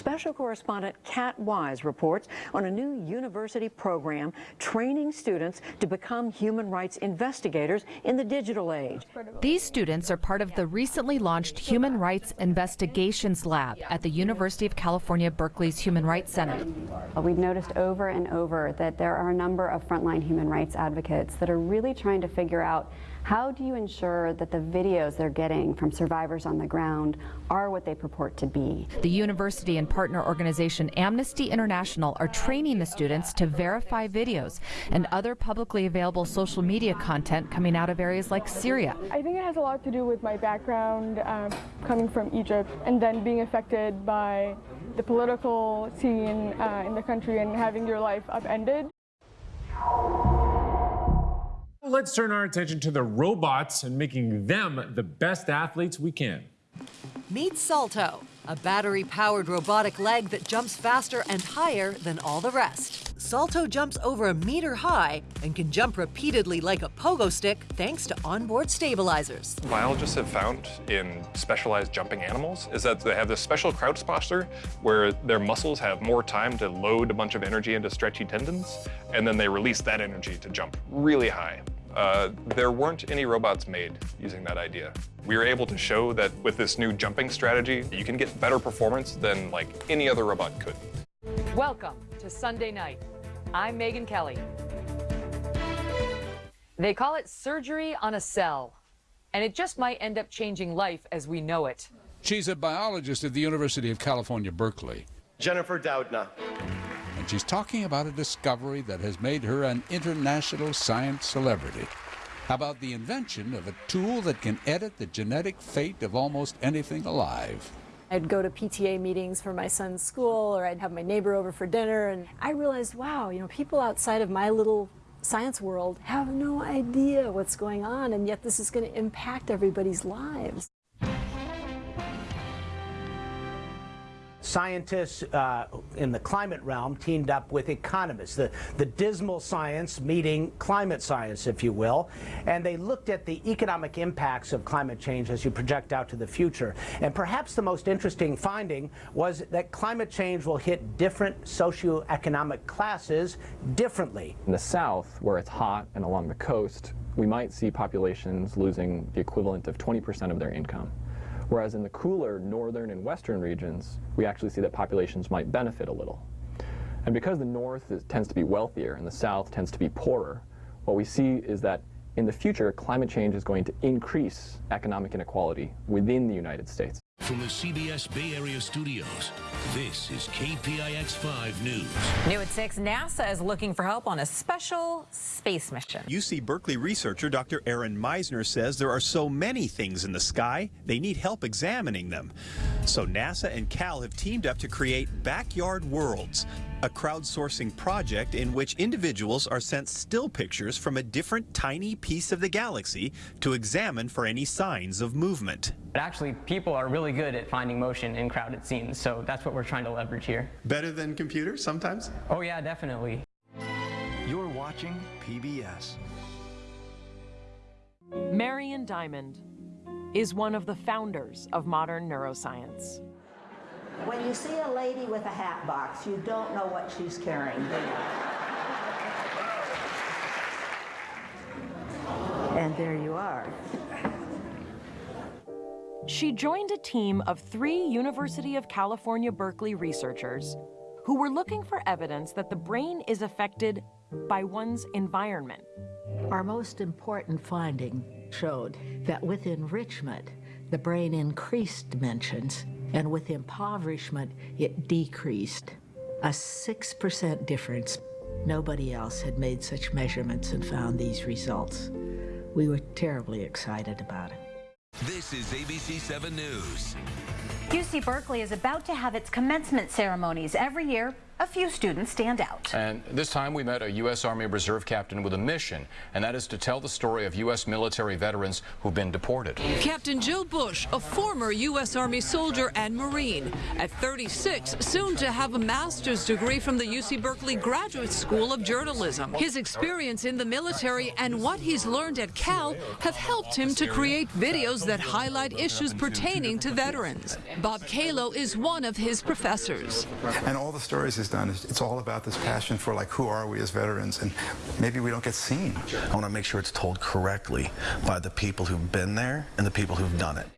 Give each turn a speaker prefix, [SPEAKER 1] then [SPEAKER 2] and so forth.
[SPEAKER 1] Special correspondent Kat Wise reports on a new university program training students to become human rights investigators in the digital age.
[SPEAKER 2] These students are part of the recently launched Human Rights Investigations Lab at the University of California, Berkeley's Human Rights Center.
[SPEAKER 3] Uh, we've noticed over and over that there are a number of frontline human rights advocates that are really trying to figure out how do you ensure that the videos they're getting from survivors on the ground are what they purport to be?
[SPEAKER 2] The university and partner organization Amnesty International are training the students to verify videos and other publicly available social media content coming out of areas like Syria.
[SPEAKER 4] I think it has a lot to do with my background um, coming from Egypt and then being affected by the political scene uh, in the country and having your life upended.
[SPEAKER 5] Let's turn our attention to the robots and making them the best athletes we can.
[SPEAKER 6] Meet Salto, a battery-powered robotic leg that jumps faster and higher than all the rest. Salto jumps over a meter high and can jump repeatedly like a pogo stick thanks to onboard stabilizers.
[SPEAKER 7] Biologists have found in specialized jumping animals is that they have this special crouch posture where their muscles have more time to load a bunch of energy into stretchy tendons, and then they release that energy to jump really high. Uh, there weren't any robots made using that idea. We were able to show that with this new jumping strategy, you can get better performance than like any other robot could.
[SPEAKER 8] Welcome to Sunday Night. I'm Megyn Kelly. They call it surgery on a cell, and it just might end up changing life as we know it.
[SPEAKER 9] She's a biologist at the University of California, Berkeley.
[SPEAKER 10] Jennifer Doudna.
[SPEAKER 9] She's talking about a discovery that has made her an international science celebrity. About the invention of a tool that can edit the genetic fate of almost anything alive.
[SPEAKER 11] I'd go to PTA meetings for my son's school, or I'd have my neighbor over for dinner, and I realized, wow, you know, people outside of my little science world have no idea what's going on, and yet this is going to impact everybody's lives.
[SPEAKER 12] Scientists uh, in the climate realm teamed up with economists, the, the dismal science meeting climate science, if you will, and they looked at the economic impacts of climate change as you project out to the future. And perhaps the most interesting finding was that climate change will hit different socioeconomic classes differently.
[SPEAKER 13] In the south, where it's hot and along the coast, we might see populations losing the equivalent of 20% of their income. Whereas in the cooler northern and western regions, we actually see that populations might benefit a little. And because the north is, tends to be wealthier and the south tends to be poorer, what we see is that in the future, climate change is going to increase economic inequality within the United States.
[SPEAKER 14] From the CBS Bay Area studios, this is KPIX 5 News.
[SPEAKER 15] New at 6, NASA is looking for help on a special space mission.
[SPEAKER 16] UC Berkeley researcher Dr. Aaron Meisner says there are so many things in the sky, they need help examining them. So NASA and Cal have teamed up to create Backyard Worlds, a crowdsourcing project in which individuals are sent still pictures from a different tiny piece of the galaxy to examine for any signs of movement.
[SPEAKER 17] But actually, people are really good at finding motion in crowded scenes, so that's what we're trying to leverage here.
[SPEAKER 16] Better than computers sometimes?
[SPEAKER 17] Oh yeah, definitely.
[SPEAKER 14] You're watching PBS.
[SPEAKER 8] Marian Diamond is one of the founders of modern neuroscience.
[SPEAKER 18] When you see a lady with a hat box, you don't know what she's carrying, And there you are.
[SPEAKER 8] She joined a team of three University of California, Berkeley researchers who were looking for evidence that the brain is affected by one's environment.
[SPEAKER 19] Our most important finding showed that with enrichment, the brain increased dimensions, and with impoverishment, it decreased. A 6% difference. Nobody else had made such measurements and found these results. We were terribly excited about it.
[SPEAKER 14] This is ABC 7 News.
[SPEAKER 20] UC Berkeley is about to have its commencement ceremonies. Every year,
[SPEAKER 10] a few students stand out.
[SPEAKER 20] And this time we met a U.S. Army Reserve captain with a mission, and that is to tell the story of U.S. military veterans who've been deported.
[SPEAKER 11] Captain Jill Bush, a former U.S. Army soldier and Marine. At 36, soon to have a master's degree from the UC Berkeley Graduate School of Journalism. His experience in the military and what he's learned at Cal have helped him to create videos that highlight issues pertaining to veterans. Bob Calo is one of his professors.
[SPEAKER 21] And all the stories he's done, it's all about this passion for like who are we as veterans and maybe we don't get seen.
[SPEAKER 22] I want to make sure it's told correctly by the people who've been there and the people who've done it.